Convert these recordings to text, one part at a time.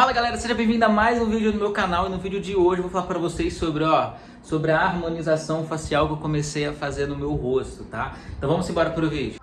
Fala galera, seja bem-vindo a mais um vídeo no meu canal e no vídeo de hoje eu vou falar para vocês sobre, ó, sobre a harmonização facial que eu comecei a fazer no meu rosto, tá? Então vamos embora pro vídeo.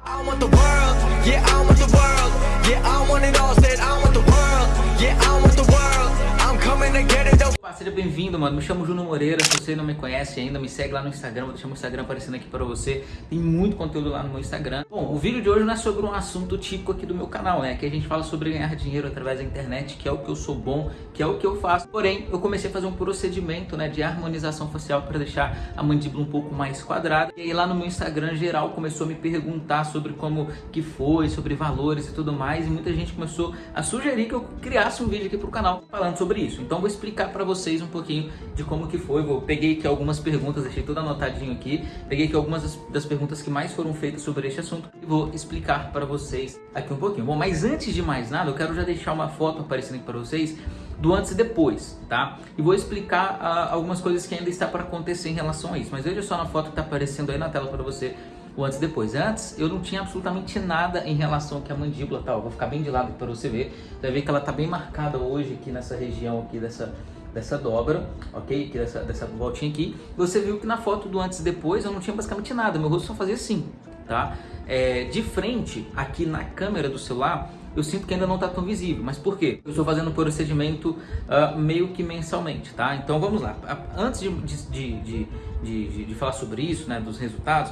Seja bem-vindo, mano. Me chamo Juno Moreira. Se você não me conhece ainda, me segue lá no Instagram. Vou deixar meu Instagram aparecendo aqui para você. Tem muito conteúdo lá no meu Instagram. Bom, o vídeo de hoje não é sobre um assunto típico aqui do meu canal, né? Que a gente fala sobre ganhar dinheiro através da internet, que é o que eu sou bom, que é o que eu faço. Porém, eu comecei a fazer um procedimento, né, de harmonização facial para deixar a mandíbula um pouco mais quadrada. E aí lá no meu Instagram geral começou a me perguntar sobre como que foi, sobre valores e tudo mais. E muita gente começou a sugerir que eu criasse um vídeo aqui pro canal falando sobre isso. Então vou explicar para vocês vocês um pouquinho de como que foi. Eu peguei aqui algumas perguntas, deixei tudo anotadinho aqui. Peguei aqui algumas das, perguntas que mais foram feitas sobre este assunto e vou explicar para vocês aqui um pouquinho. Bom, mas antes de mais nada, eu quero já deixar uma foto aparecendo aqui para vocês do antes e depois, tá? E vou explicar uh, algumas coisas que ainda está para acontecer em relação a isso. Mas veja só na foto que está aparecendo aí na tela para você o antes e depois. Antes eu não tinha absolutamente nada em relação aqui à mandíbula, tá? Eu vou ficar bem de lado para você ver. Você vai ver que ela tá bem marcada hoje aqui nessa região aqui dessa dessa dobra, ok? Dessa, dessa voltinha aqui. Você viu que na foto do antes e depois eu não tinha basicamente nada, meu rosto só fazia assim, tá? É, de frente, aqui na câmera do celular, eu sinto que ainda não está tão visível. Mas por quê? Eu estou fazendo um procedimento uh, meio que mensalmente, tá? Então vamos lá. Antes de, de, de, de, de falar sobre isso, né, dos resultados,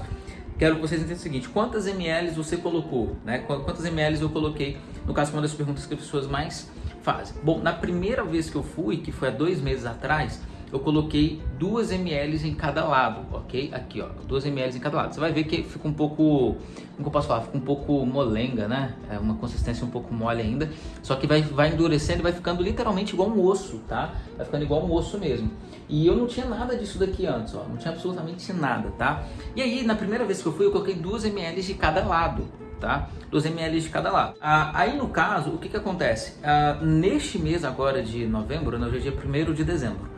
quero que vocês entendam o seguinte, quantas ml você colocou, né? Quantas ml eu coloquei, no caso, uma das perguntas que as pessoas mais fazem. Bom, na primeira vez que eu fui, que foi há dois meses atrás, eu coloquei 2 ml em cada lado, ok? Aqui, ó, 2 ml em cada lado. Você vai ver que fica um pouco, como eu posso falar, fica um pouco molenga, né? É uma consistência um pouco mole ainda, só que vai, vai endurecendo e vai ficando literalmente igual um osso, tá? Vai ficando igual um osso mesmo. E eu não tinha nada disso daqui antes, ó, não tinha absolutamente nada, tá? E aí, na primeira vez que eu fui, eu coloquei 2 ml de cada lado, tá? 2 ml de cada lado. Ah, aí no caso, o que que acontece? Ah, neste mês agora de novembro, né, hoje é dia 1 de dezembro,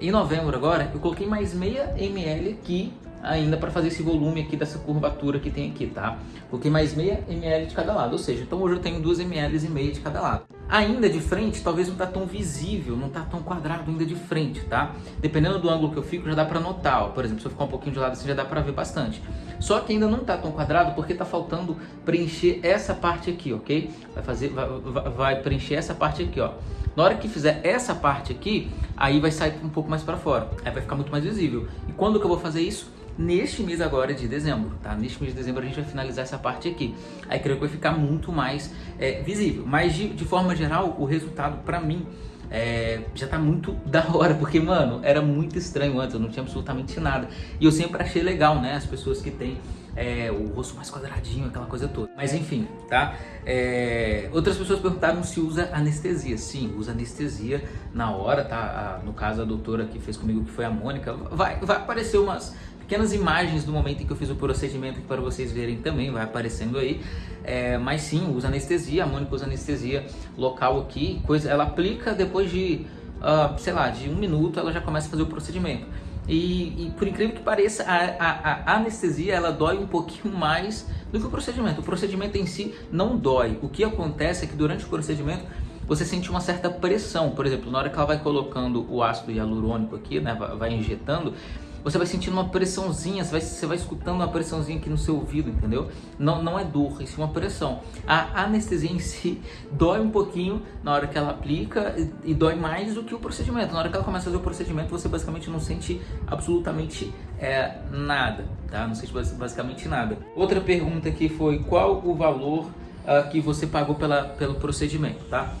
em novembro agora, eu coloquei mais meia ml aqui ainda para fazer esse volume aqui dessa curvatura que tem aqui, tá? Coloquei mais meia ml de cada lado, ou seja, então hoje eu tenho 2 ml e meia de cada lado. Ainda de frente, talvez não tá tão visível, não tá tão quadrado ainda de frente, tá? Dependendo do ângulo que eu fico, já dá para notar, ó. por exemplo, se eu ficar um pouquinho de lado assim, já dá para ver bastante. Só que ainda não tá tão quadrado porque tá faltando preencher essa parte aqui, ok? Vai fazer, vai, vai preencher essa parte aqui, ó. Na hora que fizer essa parte aqui, aí vai sair um pouco mais para fora, aí vai ficar muito mais visível. E quando que eu vou fazer isso? Neste mês agora de dezembro, tá? Neste mês de dezembro a gente vai finalizar essa parte aqui. Aí creio que vai ficar muito mais é, visível. Mas de, de forma geral, o resultado para mim é, já tá muito da hora, porque, mano, era muito estranho antes, eu não tinha absolutamente nada. E eu sempre achei legal, né, as pessoas que têm é, o rosto mais quadradinho, aquela coisa toda. Mas enfim, tá? É, outras pessoas perguntaram se usa anestesia. Sim, usa anestesia na hora, tá? A, no caso, a doutora que fez comigo, que foi a Mônica, vai, vai aparecer umas pequenas imagens do momento em que eu fiz o procedimento para vocês verem também, vai aparecendo aí. É, mas sim, usa anestesia, a Mônica usa anestesia local aqui, coisa, ela aplica depois de, uh, sei lá, de um minuto ela já começa a fazer o procedimento. E, e por incrível que pareça, a, a, a, anestesia ela dói um pouquinho mais do que o procedimento. O procedimento em si não dói. O que acontece é que durante o procedimento você sente uma certa pressão. Por exemplo, na hora que ela vai colocando o ácido hialurônico aqui, né, vai injetando, você vai sentindo uma pressãozinha, você vai, você vai escutando uma pressãozinha aqui no seu ouvido, entendeu? Não, não é dor, isso é uma pressão. A anestesia em si dói um pouquinho na hora que ela aplica e, e dói mais do que o procedimento. Na hora que ela começa a fazer o procedimento, você basicamente não sente absolutamente é, nada, tá? Não sente basicamente nada. Outra pergunta aqui foi qual o valor uh, que você pagou pela, pelo procedimento, tá?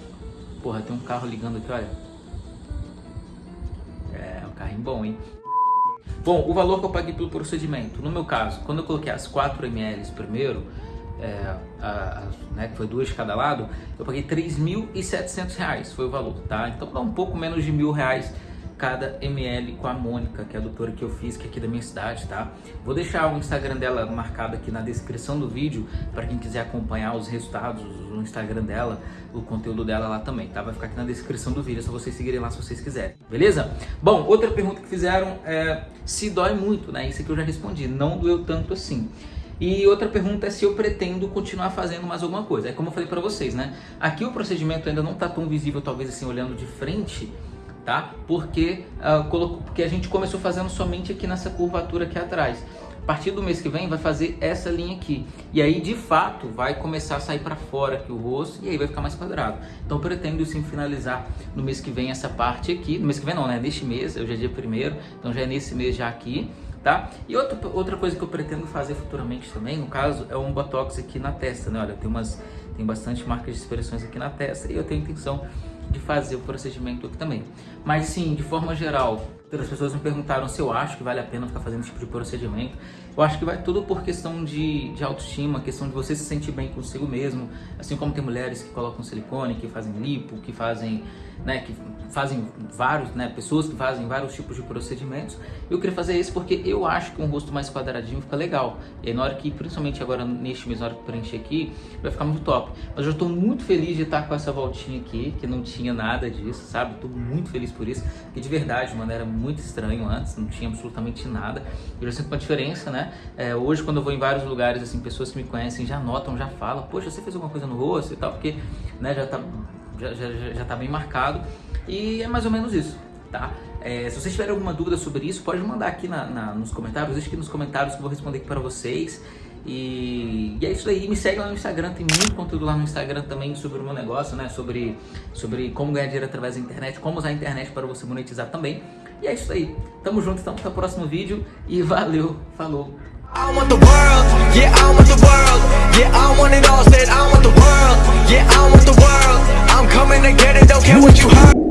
Porra, tem um carro ligando aqui, olha. É, um carrinho bom, hein? Bom, o valor que eu paguei pelo procedimento, no meu caso, quando eu coloquei as 4 ml primeiro, é, a, a, né, que foi duas de cada lado, eu paguei 3.700 reais, foi o valor, tá? Então dá um pouco menos de mil reais cada ml com a Mônica, que é a doutora que eu fiz, que é aqui da minha cidade, tá? Vou deixar o Instagram dela marcado aqui na descrição do vídeo, para quem quiser acompanhar os resultados no Instagram dela, o conteúdo dela lá também, tá? Vai ficar aqui na descrição do vídeo, é só vocês seguirem lá se vocês quiserem, beleza? Bom, outra pergunta que fizeram é se dói muito, né? Isso aqui eu já respondi, não doeu tanto assim. E outra pergunta é se eu pretendo continuar fazendo mais alguma coisa. É como eu falei para vocês, né? Aqui o procedimento ainda não está tão visível, talvez assim, olhando de frente, tá? Porque, uh, porque a gente começou fazendo somente aqui nessa curvatura aqui atrás. A partir do mês que vem vai fazer essa linha aqui. E aí, de fato, vai começar a sair para fora aqui o rosto e aí vai ficar mais quadrado. Então, pretendo sim finalizar no mês que vem essa parte aqui. No mês que vem não, né? Neste mês, já é dia primeiro, então já é nesse mês já aqui tá? E outra, outra coisa que eu pretendo fazer futuramente também, no caso, é um botox aqui na testa, né? Olha, tem umas, tem bastante marcas de expressões aqui na testa e eu tenho intenção de fazer o procedimento aqui também. Mas sim, de forma geral, Outras pessoas me perguntaram se eu acho que vale a pena ficar fazendo esse tipo de procedimento. Eu acho que vai tudo por questão de, de autoestima, questão de você se sentir bem consigo mesmo. Assim como tem mulheres que colocam silicone, que fazem lipo, que fazem, né, que fazem vários, né, pessoas que fazem vários tipos de procedimentos. Eu queria fazer esse porque eu acho que um rosto mais quadradinho fica legal. E na hora que, principalmente agora neste mês, na hora que preencher aqui, vai ficar muito top. Mas eu estou muito feliz de estar com essa voltinha aqui, que não tinha nada disso, sabe? Estou muito feliz por isso. E de verdade, mano, era muito estranho antes, não tinha absolutamente nada. Eu já sinto uma diferença, né? É, hoje, quando eu vou em vários lugares, assim, pessoas que me conhecem já notam, já falam, poxa, você fez alguma coisa no rosto e tal, porque né, já, tá, já, já, já tá bem marcado. E é mais ou menos isso, tá? É, se vocês tiverem alguma dúvida sobre isso, pode mandar aqui na, na, nos comentários, deixa aqui nos comentários que eu vou responder aqui para vocês. E, e, é isso aí, me segue lá no Instagram, tem muito conteúdo lá no Instagram também sobre o meu negócio, né? Sobre, sobre como ganhar dinheiro através da internet, como usar a internet para você monetizar também. E é isso aí. Tamo junto então, até o próximo vídeo e valeu, falou. I'm coming to get it, don't care what you heard.